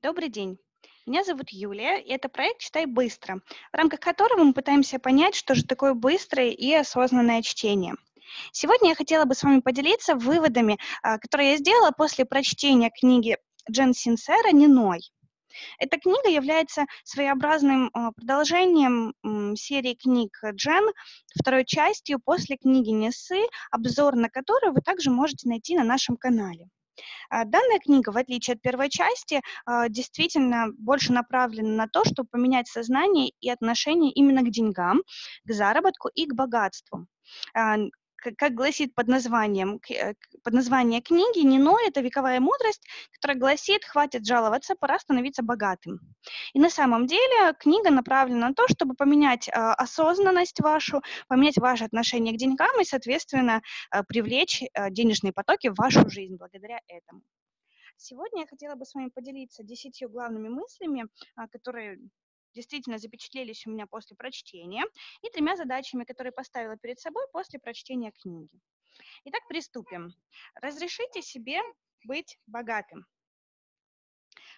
Добрый день. Меня зовут Юлия, и это проект «Читай быстро», в рамках которого мы пытаемся понять, что же такое быстрое и осознанное чтение. Сегодня я хотела бы с вами поделиться выводами, а, которые я сделала после прочтения книги Джен Синсера «Ниной». Эта книга является своеобразным а, продолжением серии книг Джен, второй частью после книги Несы, обзор на которую вы также можете найти на нашем канале. А, данная книга, в отличие от первой части, а, действительно больше направлена на то, чтобы поменять сознание и отношение именно к деньгам, к заработку и к богатству. А, как гласит под названием, э, под название книги, Нино – это вековая мудрость, которая гласит «хватит жаловаться, пора становиться богатым». И на самом деле книга направлена на то, чтобы поменять э, осознанность вашу, поменять ваше отношение к деньгам и, соответственно, э, привлечь э, денежные потоки в вашу жизнь благодаря этому. Сегодня я хотела бы с вами поделиться десятью главными мыслями, которые действительно запечатлелись у меня после прочтения, и тремя задачами, которые поставила перед собой после прочтения книги. Итак, приступим. Разрешите себе быть богатым.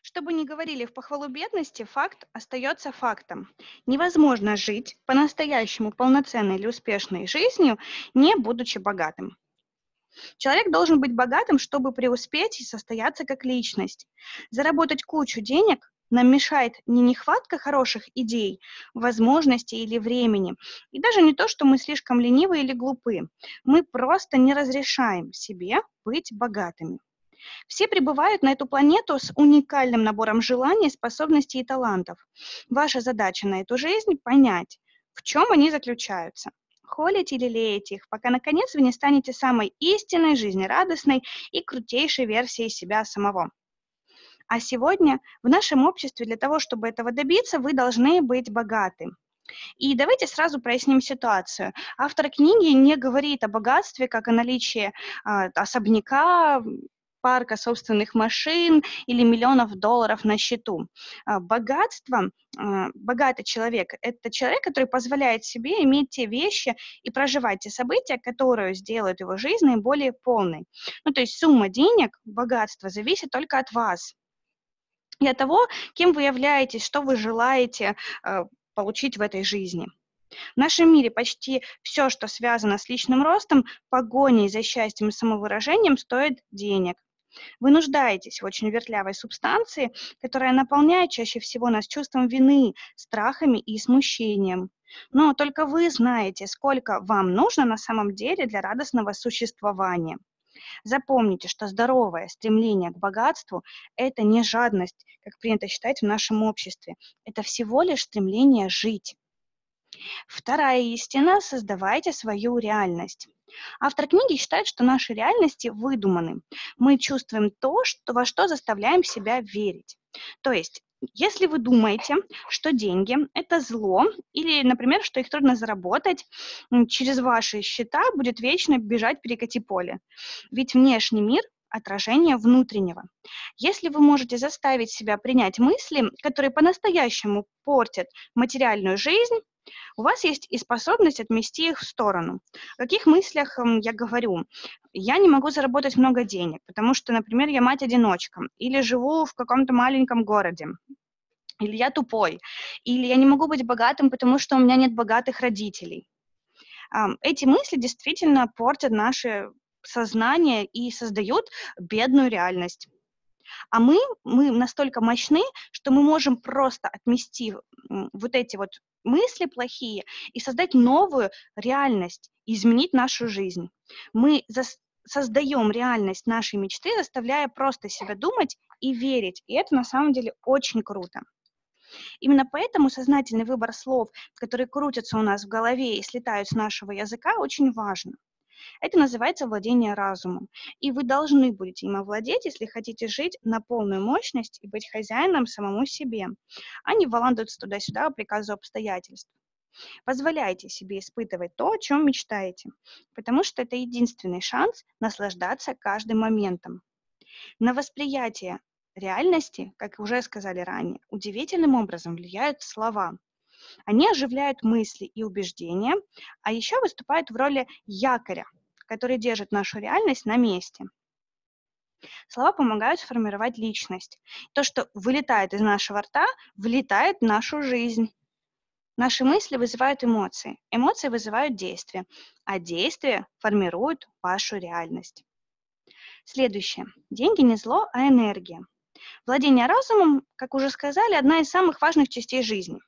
Чтобы не говорили в похвалу бедности, факт остается фактом. Невозможно жить по-настоящему полноценной или успешной жизнью, не будучи богатым. Человек должен быть богатым, чтобы преуспеть и состояться как личность. Заработать кучу денег нам мешает не нехватка хороших идей, возможностей или времени, и даже не то, что мы слишком ленивы или глупы. Мы просто не разрешаем себе быть богатыми. Все прибывают на эту планету с уникальным набором желаний, способностей и талантов. Ваша задача на эту жизнь – понять, в чем они заключаются. Холите или леете их, пока, наконец, вы не станете самой истинной, жизнерадостной и крутейшей версией себя самого. А сегодня в нашем обществе для того, чтобы этого добиться, вы должны быть богаты. И давайте сразу проясним ситуацию. Автор книги не говорит о богатстве как о наличии э, особняка, парка собственных машин или миллионов долларов на счету. А, богатство, а, богатый человек – это человек, который позволяет себе иметь те вещи и проживать те события, которые сделают его жизнь наиболее полной. Ну, то есть сумма денег, богатство зависит только от вас от того, кем вы являетесь, что вы желаете э, получить в этой жизни. В нашем мире почти все, что связано с личным ростом, погоней за счастьем и самовыражением, стоит денег. Вы нуждаетесь в очень вертлявой субстанции, которая наполняет чаще всего нас чувством вины, страхами и смущением. Но только вы знаете, сколько вам нужно на самом деле для радостного существования. Запомните, что здоровое стремление к богатству – это не жадность, как принято считать в нашем обществе. Это всего лишь стремление жить. Вторая истина – создавайте свою реальность. Автор книги считает, что наши реальности выдуманы. Мы чувствуем то, что, во что заставляем себя верить. То есть если вы думаете, что деньги – это зло, или, например, что их трудно заработать, через ваши счета будет вечно бежать перекати поле. Ведь внешний мир отражение внутреннего. Если вы можете заставить себя принять мысли, которые по-настоящему портят материальную жизнь, у вас есть и способность отмести их в сторону. В каких мыслях я говорю? Я не могу заработать много денег, потому что, например, я мать-одиночка, или живу в каком-то маленьком городе, или я тупой, или я не могу быть богатым, потому что у меня нет богатых родителей. Эти мысли действительно портят наше сознание и создают бедную реальность. А мы, мы настолько мощны, что мы можем просто отмести вот эти вот мысли плохие и создать новую реальность, изменить нашу жизнь. Мы создаем реальность нашей мечты, заставляя просто себя думать и верить. И это на самом деле очень круто. Именно поэтому сознательный выбор слов, которые крутятся у нас в голове и слетают с нашего языка, очень важно. Это называется владение разумом. И вы должны будете им овладеть, если хотите жить на полную мощность и быть хозяином самому себе, а не валандаться туда-сюда по приказу обстоятельств. Позволяйте себе испытывать то, о чем мечтаете, потому что это единственный шанс наслаждаться каждым моментом. На восприятие реальности, как уже сказали ранее, удивительным образом влияют слова. Они оживляют мысли и убеждения, а еще выступают в роли якоря, который держит нашу реальность на месте. Слова помогают сформировать личность. То, что вылетает из нашего рта, влетает в нашу жизнь. Наши мысли вызывают эмоции, эмоции вызывают действия, а действия формируют вашу реальность. Следующее. Деньги не зло, а энергия. Владение разумом, как уже сказали, одна из самых важных частей жизни.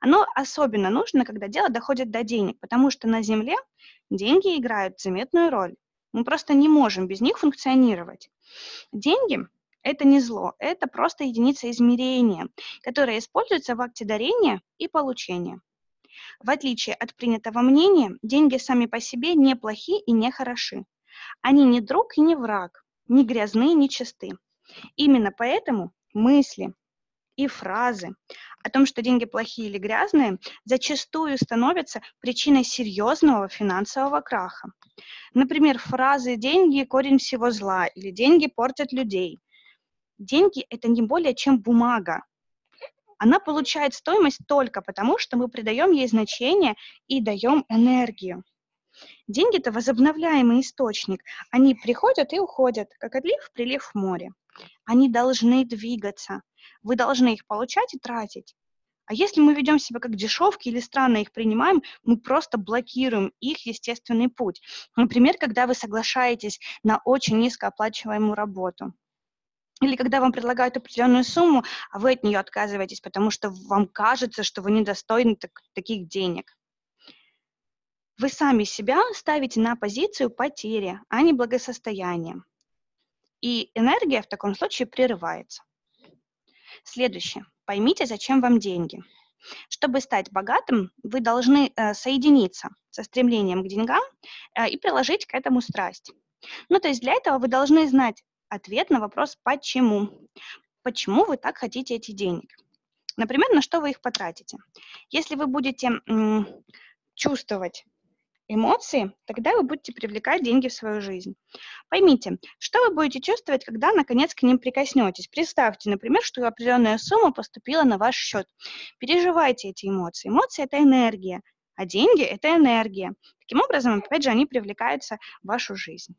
Оно особенно нужно, когда дело доходит до денег, потому что на Земле деньги играют заметную роль. Мы просто не можем без них функционировать. Деньги это не зло, это просто единица измерения, которая используется в акте дарения и получения. В отличие от принятого мнения, деньги сами по себе не плохи и не хороши. Они не друг и не враг, не грязны, не чисты. Именно поэтому мысли и фразы о том, что деньги плохие или грязные, зачастую становятся причиной серьезного финансового краха. Например, фразы «деньги – корень всего зла» или «деньги портят людей» деньги – это не более чем бумага. Она получает стоимость только потому, что мы придаем ей значение и даем энергию. Деньги – это возобновляемый источник. Они приходят и уходят, как отлив, прилив в море. Они должны двигаться. Вы должны их получать и тратить. А если мы ведем себя как дешевки или странно их принимаем, мы просто блокируем их естественный путь. Например, когда вы соглашаетесь на очень низкооплачиваемую работу – или когда вам предлагают определенную сумму, а вы от нее отказываетесь, потому что вам кажется, что вы недостойны так, таких денег. Вы сами себя ставите на позицию потери, а не благосостояния. И энергия в таком случае прерывается. Следующее. Поймите, зачем вам деньги. Чтобы стать богатым, вы должны э, соединиться со стремлением к деньгам э, и приложить к этому страсть. Ну, то есть для этого вы должны знать, ответ на вопрос «почему?». Почему вы так хотите эти денег? Например, на что вы их потратите? Если вы будете чувствовать эмоции, тогда вы будете привлекать деньги в свою жизнь. Поймите, что вы будете чувствовать, когда наконец к ним прикоснетесь. Представьте, например, что определенная сумма поступила на ваш счет. Переживайте эти эмоции. Эмоции – это энергия, а деньги – это энергия. Таким образом, опять же, они привлекаются в вашу жизнь.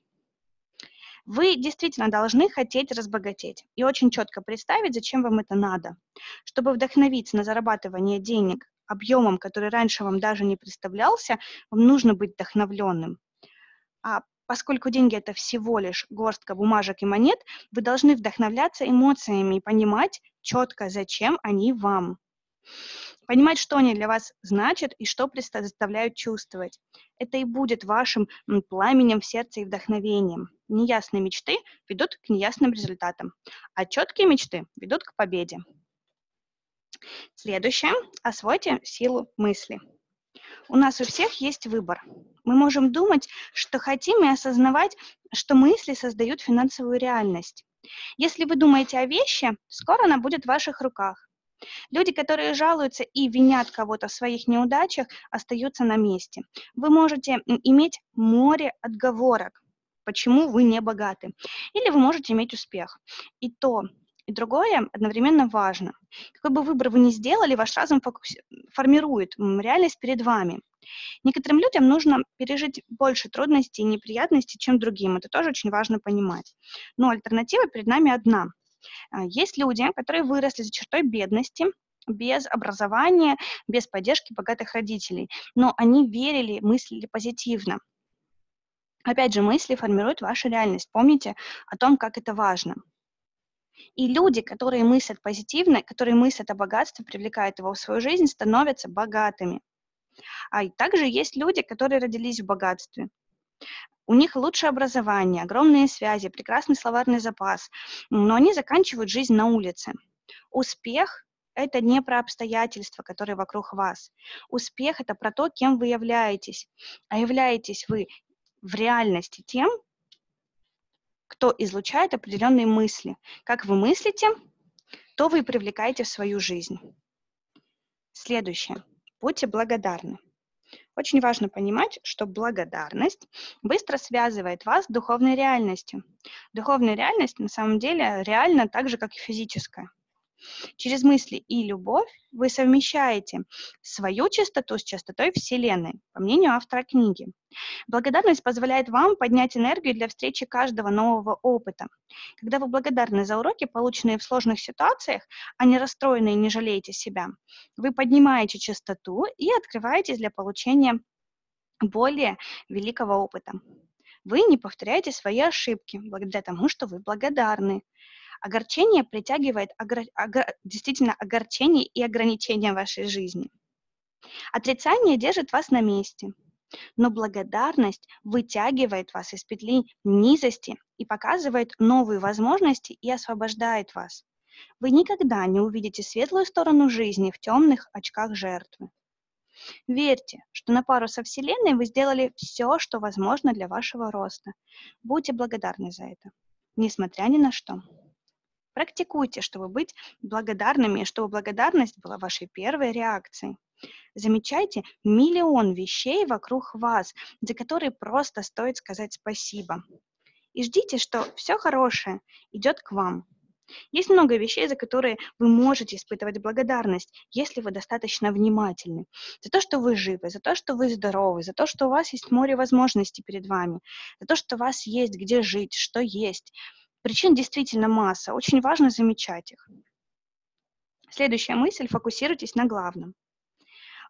Вы действительно должны хотеть разбогатеть и очень четко представить, зачем вам это надо. Чтобы вдохновиться на зарабатывание денег объемом, который раньше вам даже не представлялся, вам нужно быть вдохновленным. А поскольку деньги это всего лишь горстка бумажек и монет, вы должны вдохновляться эмоциями и понимать четко, зачем они вам понимать, что они для вас значат и что заставляют чувствовать. Это и будет вашим пламенем в сердце и вдохновением. Неясные мечты ведут к неясным результатам, а четкие мечты ведут к победе. Следующее. Освойте силу мысли. У нас у всех есть выбор. Мы можем думать, что хотим, и осознавать, что мысли создают финансовую реальность. Если вы думаете о вещи, скоро она будет в ваших руках. Люди, которые жалуются и винят кого-то в своих неудачах, остаются на месте. Вы можете иметь море отговорок, почему вы не богаты. Или вы можете иметь успех. И то, и другое одновременно важно. Какой бы выбор вы ни сделали, ваш разум формирует реальность перед вами. Некоторым людям нужно пережить больше трудностей и неприятностей, чем другим. Это тоже очень важно понимать. Но альтернатива перед нами одна – а, есть люди, которые выросли за чертой бедности, без образования, без поддержки богатых родителей, но они верили, мыслили позитивно. Опять же, мысли формируют вашу реальность. Помните о том, как это важно. И люди, которые мыслят позитивно, которые мыслят о богатстве, привлекают его в свою жизнь, становятся богатыми. А также есть люди, которые родились в богатстве. У них лучшее образование, огромные связи, прекрасный словарный запас, но они заканчивают жизнь на улице. Успех – это не про обстоятельства, которые вокруг вас. Успех – это про то, кем вы являетесь. А являетесь вы в реальности тем, кто излучает определенные мысли. Как вы мыслите, то вы привлекаете в свою жизнь. Следующее. Будьте благодарны. Очень важно понимать, что благодарность быстро связывает вас с духовной реальностью. Духовная реальность на самом деле реальна так же, как и физическая. Через мысли и любовь вы совмещаете свою частоту с частотой Вселенной, по мнению автора книги. Благодарность позволяет вам поднять энергию для встречи каждого нового опыта. Когда вы благодарны за уроки, полученные в сложных ситуациях, а не расстроены и не жалеете себя, вы поднимаете частоту и открываетесь для получения более великого опыта. Вы не повторяете свои ошибки благодаря тому, что вы благодарны. Огорчение притягивает огр... Огр... действительно огорчение и ограничения вашей жизни. Отрицание держит вас на месте, но благодарность вытягивает вас из петли низости и показывает новые возможности и освобождает вас. Вы никогда не увидите светлую сторону жизни в темных очках жертвы. Верьте, что на пару со Вселенной вы сделали все, что возможно для вашего роста. Будьте благодарны за это, несмотря ни на что. Практикуйте, чтобы быть благодарными, чтобы благодарность была вашей первой реакцией. Замечайте миллион вещей вокруг вас, за которые просто стоит сказать спасибо. И ждите, что все хорошее идет к вам. Есть много вещей, за которые вы можете испытывать благодарность, если вы достаточно внимательны. За то, что вы живы, за то, что вы здоровы, за то, что у вас есть море возможностей перед вами, за то, что у вас есть где жить, что есть. Причин действительно масса, очень важно замечать их. Следующая мысль – фокусируйтесь на главном.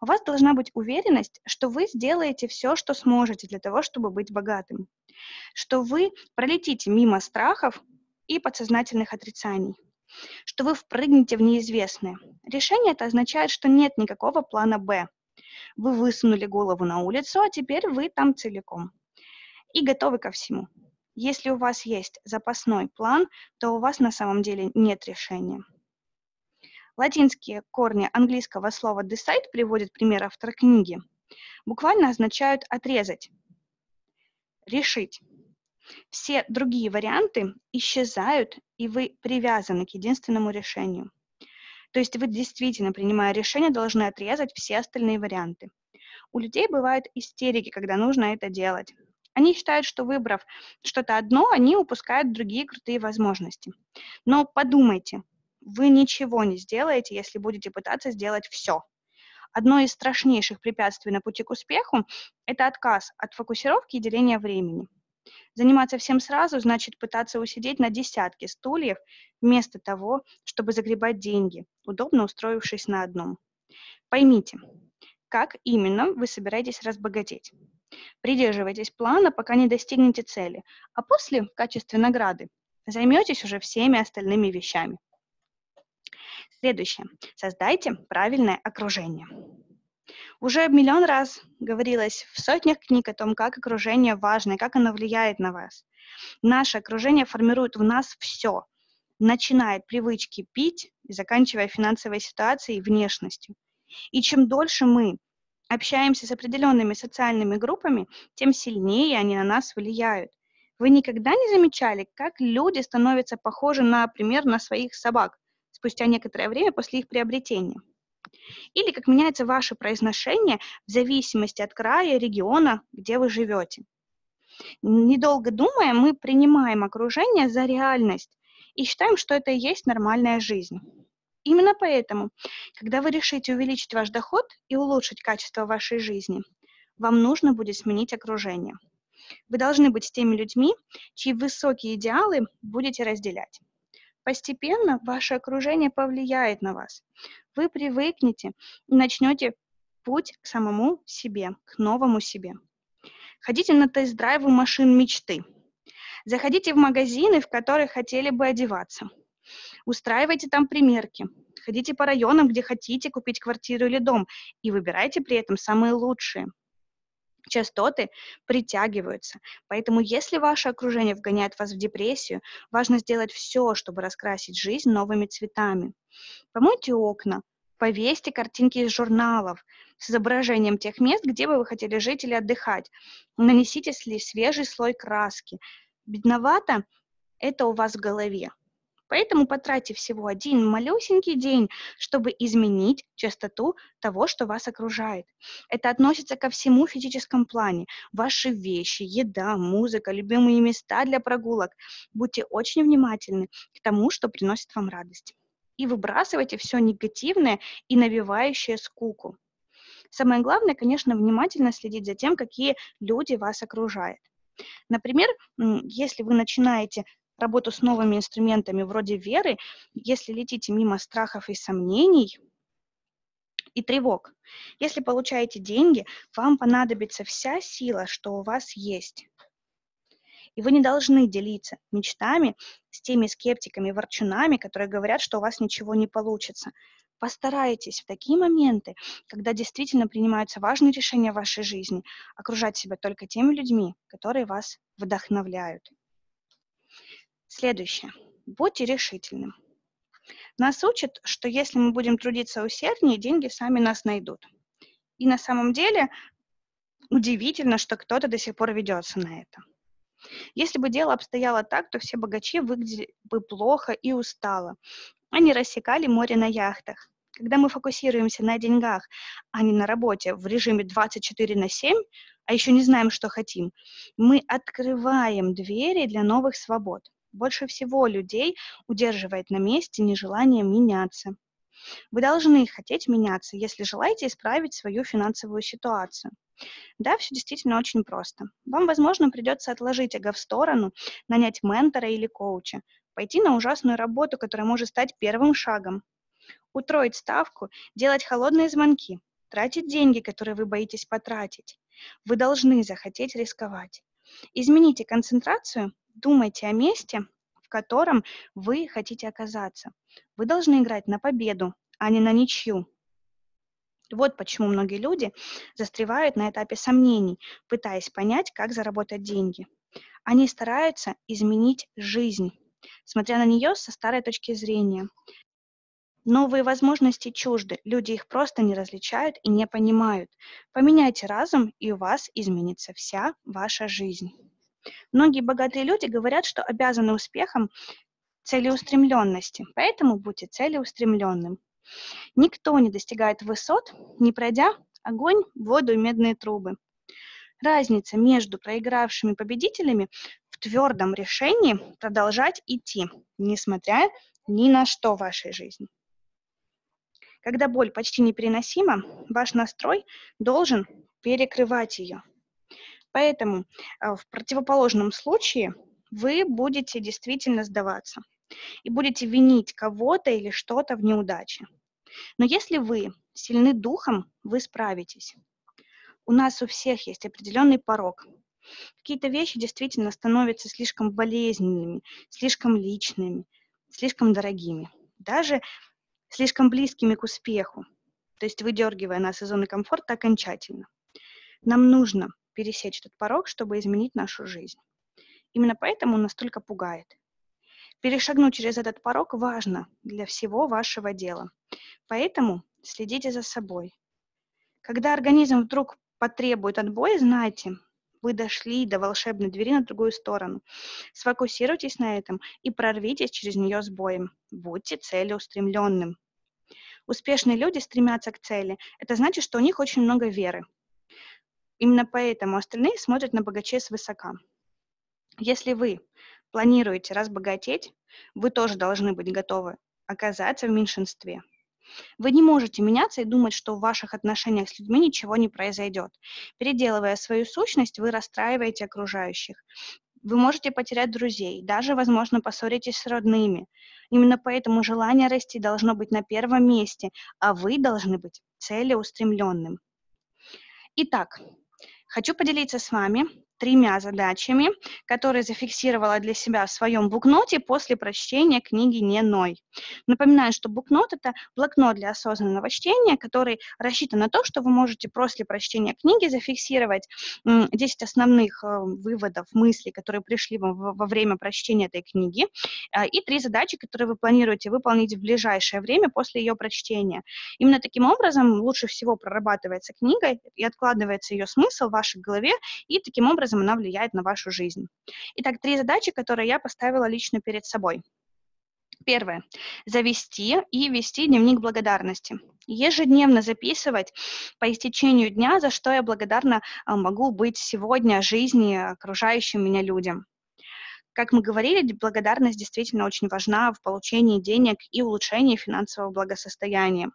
У вас должна быть уверенность, что вы сделаете все, что сможете для того, чтобы быть богатым, что вы пролетите мимо страхов и подсознательных отрицаний, что вы впрыгнете в неизвестное. Решение это означает, что нет никакого плана «Б». Вы высунули голову на улицу, а теперь вы там целиком. И готовы ко всему. Если у вас есть запасной план, то у вас на самом деле нет решения. Латинские корни английского слова decide приводит пример автора книги. Буквально означают отрезать, решить. Все другие варианты исчезают, и вы привязаны к единственному решению. То есть вы действительно, принимая решение, должны отрезать все остальные варианты. У людей бывают истерики, когда нужно это делать. Они считают, что выбрав что-то одно, они упускают другие крутые возможности. Но подумайте, вы ничего не сделаете, если будете пытаться сделать все. Одно из страшнейших препятствий на пути к успеху – это отказ от фокусировки и деления времени. Заниматься всем сразу значит пытаться усидеть на десятке стульев вместо того, чтобы загребать деньги, удобно устроившись на одном. Поймите, как именно вы собираетесь разбогатеть. Придерживайтесь плана, пока не достигнете цели, а после, в качестве награды, займетесь уже всеми остальными вещами. Следующее. Создайте правильное окружение. Уже миллион раз говорилось в сотнях книг о том, как окружение важно и как оно влияет на вас. Наше окружение формирует в нас все, начиная от привычки пить и заканчивая финансовой ситуацией и внешностью. И чем дольше мы общаемся с определенными социальными группами, тем сильнее они на нас влияют. Вы никогда не замечали, как люди становятся похожи, например, на своих собак спустя некоторое время после их приобретения? или как меняется ваше произношение в зависимости от края, региона, где вы живете. Недолго думая, мы принимаем окружение за реальность и считаем, что это и есть нормальная жизнь. Именно поэтому, когда вы решите увеличить ваш доход и улучшить качество вашей жизни, вам нужно будет сменить окружение. Вы должны быть с теми людьми, чьи высокие идеалы будете разделять. Постепенно ваше окружение повлияет на вас. Вы привыкнете и начнете путь к самому себе, к новому себе. Ходите на тест-драйвы машин мечты. Заходите в магазины, в которых хотели бы одеваться. Устраивайте там примерки. Ходите по районам, где хотите купить квартиру или дом, и выбирайте при этом самые лучшие – частоты притягиваются. Поэтому если ваше окружение вгоняет вас в депрессию, важно сделать все, чтобы раскрасить жизнь новыми цветами. Помойте окна, повесьте картинки из журналов с изображением тех мест, где бы вы хотели жить или отдыхать. Нанесите свежий слой краски. Бедновато это у вас в голове. Поэтому потратьте всего один малюсенький день, чтобы изменить частоту того, что вас окружает. Это относится ко всему физическому плане. Ваши вещи, еда, музыка, любимые места для прогулок. Будьте очень внимательны к тому, что приносит вам радость. и выбрасывайте все негативное и навевающее скуку. Самое главное, конечно, внимательно следить за тем, какие люди вас окружают. Например, если вы начинаете работу с новыми инструментами вроде веры, если летите мимо страхов и сомнений и тревог, если получаете деньги, вам понадобится вся сила, что у вас есть. И вы не должны делиться мечтами с теми скептиками, ворчунами, которые говорят, что у вас ничего не получится. Постарайтесь в такие моменты, когда действительно принимаются важные решения в вашей жизни, окружать себя только теми людьми, которые вас вдохновляют. Следующее. Будьте решительным. Нас учат, что если мы будем трудиться усерднее, деньги сами нас найдут. И на самом деле удивительно, что кто-то до сих пор ведется на это. Если бы дело обстояло так, то все богачи выглядели бы плохо и устало. Они рассекали море на яхтах. Когда мы фокусируемся на деньгах, а не на работе в режиме 24 на 7, а еще не знаем, что хотим, мы открываем двери для новых свобод. Больше всего людей удерживает на месте нежелание меняться. Вы должны хотеть меняться, если желаете исправить свою финансовую ситуацию. Да, все действительно очень просто. Вам, возможно, придется отложить эго в сторону, нанять ментора или коуча, пойти на ужасную работу, которая может стать первым шагом, утроить ставку, делать холодные звонки, тратить деньги, которые вы боитесь потратить. Вы должны захотеть рисковать. Измените концентрацию, думайте о месте, в котором вы хотите оказаться. Вы должны играть на победу, а не на ничью. Вот почему многие люди застревают на этапе сомнений, пытаясь понять, как заработать деньги. Они стараются изменить жизнь, смотря на нее со старой точки зрения. Новые возможности чужды, люди их просто не различают и не понимают. Поменяйте разум, и у вас изменится вся ваша жизнь. Многие богатые люди говорят, что обязаны успехом целеустремленности, поэтому будьте целеустремленным. Никто не достигает высот, не пройдя огонь, воду и медные трубы. Разница между проигравшими победителями в твердом решении продолжать идти, несмотря ни на что в вашей жизни. Когда боль почти непереносима, ваш настрой должен перекрывать ее. Поэтому э, в противоположном случае вы будете действительно сдаваться и будете винить кого-то или что-то в неудаче. Но если вы сильны духом, вы справитесь. У нас у всех есть определенный порог. Какие-то вещи действительно становятся слишком болезненными, слишком личными, слишком дорогими, даже слишком близкими к успеху, то есть выдергивая нас из зоны комфорта окончательно. Нам нужно пересечь этот порог, чтобы изменить нашу жизнь. Именно поэтому он настолько пугает. Перешагнуть через этот порог важно для всего вашего дела. Поэтому следите за собой. Когда организм вдруг потребует отбоя, знайте, вы дошли до волшебной двери на другую сторону. Сфокусируйтесь на этом и прорвитесь через нее с боем. Будьте целеустремленным. Успешные люди стремятся к цели. Это значит, что у них очень много веры. Именно поэтому остальные смотрят на богачей свысока. Если вы планируете разбогатеть, вы тоже должны быть готовы оказаться в меньшинстве. Вы не можете меняться и думать, что в ваших отношениях с людьми ничего не произойдет. Переделывая свою сущность, вы расстраиваете окружающих. Вы можете потерять друзей, даже, возможно, поссоритесь с родными. Именно поэтому желание расти должно быть на первом месте, а вы должны быть целеустремленным. Итак, хочу поделиться с вами тремя задачами, которые зафиксировала для себя в своем букноте после прочтения книги «Не ной». Напоминаю, что букнот – это блокнот для осознанного чтения, который рассчитан на то, что вы можете после прочтения книги зафиксировать 10 основных э, выводов, мыслей, которые пришли вам во время прочтения этой книги, э, и три задачи, которые вы планируете выполнить в ближайшее время после ее прочтения. Именно таким образом лучше всего прорабатывается книга и откладывается ее смысл в вашей голове, и таким образом образом она влияет на вашу жизнь. Итак, три задачи, которые я поставила лично перед собой. Первое. Завести и вести дневник благодарности. Ежедневно записывать по истечению дня, за что я благодарна а, могу быть сегодня жизни окружающим меня людям. Как мы говорили, благодарность действительно очень важна в получении денег и улучшении финансового благосостояния.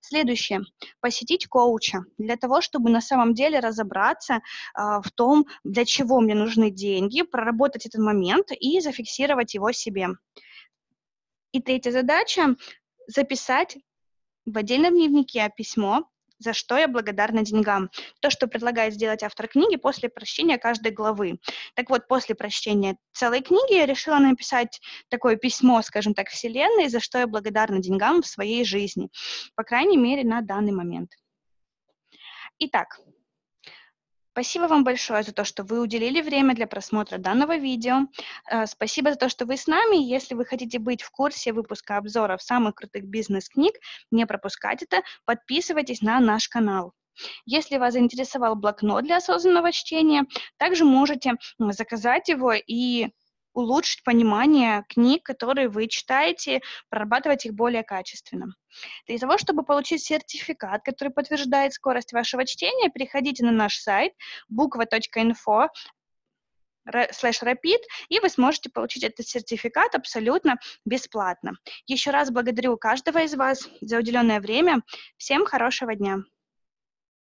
Следующее. Посетить коуча для того, чтобы на самом деле разобраться э, в том, для чего мне нужны деньги, проработать этот момент и зафиксировать его себе. И третья задача – записать в отдельном дневнике письмо, за что я благодарна деньгам. То, что предлагает сделать автор книги после прочтения каждой главы. Так вот, после прочтения целой книги я решила написать такое письмо, скажем так, Вселенной, за что я благодарна деньгам в своей жизни, по крайней мере, на данный момент. Итак, Спасибо вам большое за то, что вы уделили время для просмотра данного видео. Э, спасибо за то, что вы с нами. Если вы хотите быть в курсе выпуска обзоров самых крутых бизнес-книг, не пропускать это, подписывайтесь на наш канал. Если вас заинтересовал блокнот для осознанного чтения, также можете заказать его и улучшить понимание книг, которые вы читаете, прорабатывать их более качественно. Для того, чтобы получить сертификат, который подтверждает скорость вашего чтения, переходите на наш сайт буква.инфо слэш rapid, и вы сможете получить этот сертификат абсолютно бесплатно. Еще раз благодарю каждого из вас за уделенное время. Всем хорошего дня!